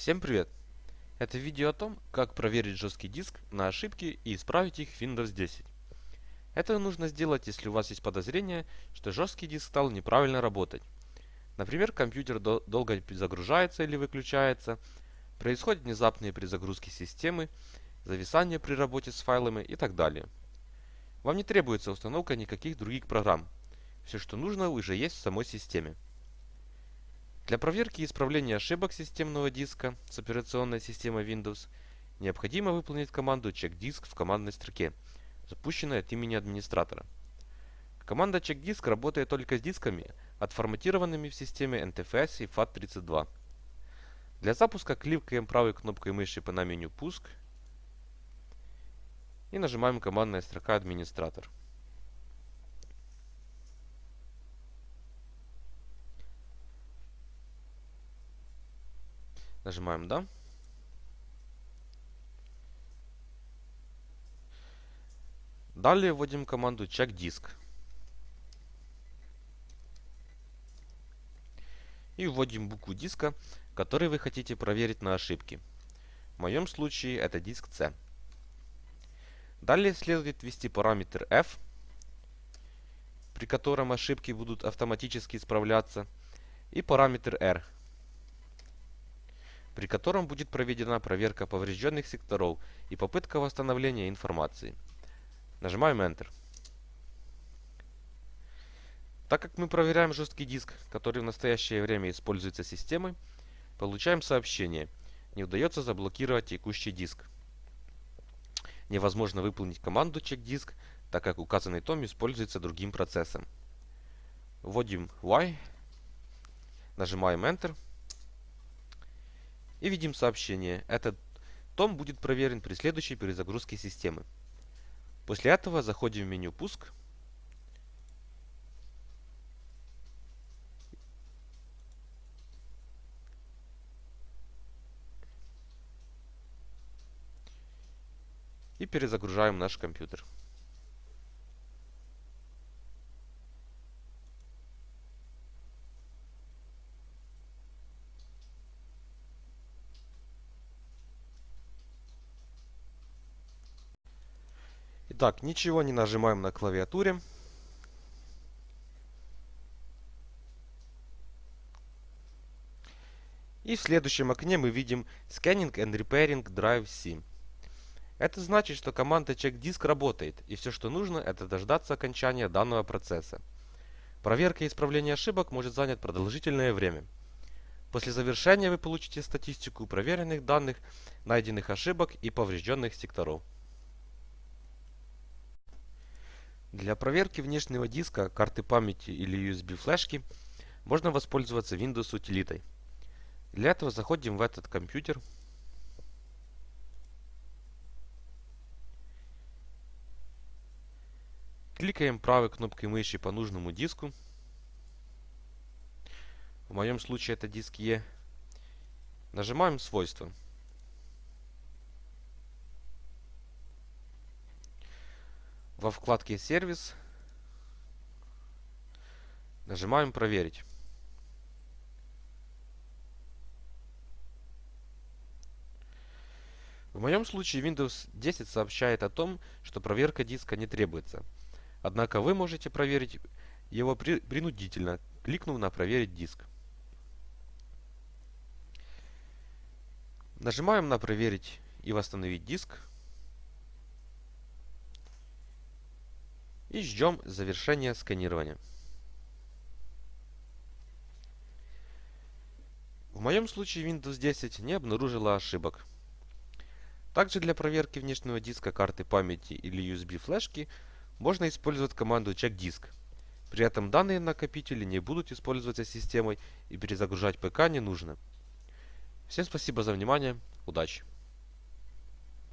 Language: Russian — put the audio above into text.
Всем привет! Это видео о том, как проверить жесткий диск на ошибки и исправить их в Windows 10. Это нужно сделать, если у вас есть подозрение, что жесткий диск стал неправильно работать. Например, компьютер дол долго загружается или выключается, происходят внезапные перезагрузки системы, зависание при работе с файлами и так далее. Вам не требуется установка никаких других программ. Все, что нужно, уже есть в самой системе. Для проверки и исправления ошибок системного диска с операционной системой Windows необходимо выполнить команду checkdisk в командной строке, запущенной от имени администратора. Команда checkdisk работает только с дисками, отформатированными в системе NTFS и FAT32. Для запуска кликаем правой кнопкой мыши по меню «Пуск» и нажимаем командная строка «Администратор». Нажимаем «Да». Далее вводим команду check disk. И вводим букву диска, который вы хотите проверить на ошибки. В моем случае это диск C. Далее следует ввести параметр f, при котором ошибки будут автоматически исправляться, и параметр r, при котором будет проведена проверка поврежденных секторов и попытка восстановления информации. Нажимаем Enter. Так как мы проверяем жесткий диск, который в настоящее время используется системой, получаем сообщение «Не удается заблокировать текущий диск». Невозможно выполнить команду check disk, так как указанный том используется другим процессом. Вводим Y, нажимаем Enter и видим сообщение. Этот том будет проверен при следующей перезагрузке системы. После этого заходим в меню «Пуск». И перезагружаем наш компьютер. Итак, ничего не нажимаем на клавиатуре. И в следующем окне мы видим Scanning and Repairing Drive C. Это значит, что команда checkdisk работает, и все, что нужно, это дождаться окончания данного процесса. Проверка и исправление ошибок может занять продолжительное время. После завершения вы получите статистику проверенных данных, найденных ошибок и поврежденных секторов. Для проверки внешнего диска, карты памяти или USB флешки можно воспользоваться Windows утилитой. Для этого заходим в этот компьютер. Кликаем правой кнопкой мыши по нужному диску. В моем случае это диск E. Нажимаем свойства. Во вкладке «Сервис» нажимаем «Проверить». В моем случае Windows 10 сообщает о том, что проверка диска не требуется. Однако вы можете проверить его при, принудительно, кликнув на «Проверить диск». Нажимаем на «Проверить и восстановить диск». И ждем завершения сканирования. В моем случае Windows 10 не обнаружила ошибок. Также для проверки внешнего диска карты памяти или USB флешки можно использовать команду checkdisk. При этом данные накопители не будут использоваться системой и перезагружать ПК не нужно. Всем спасибо за внимание, удачи!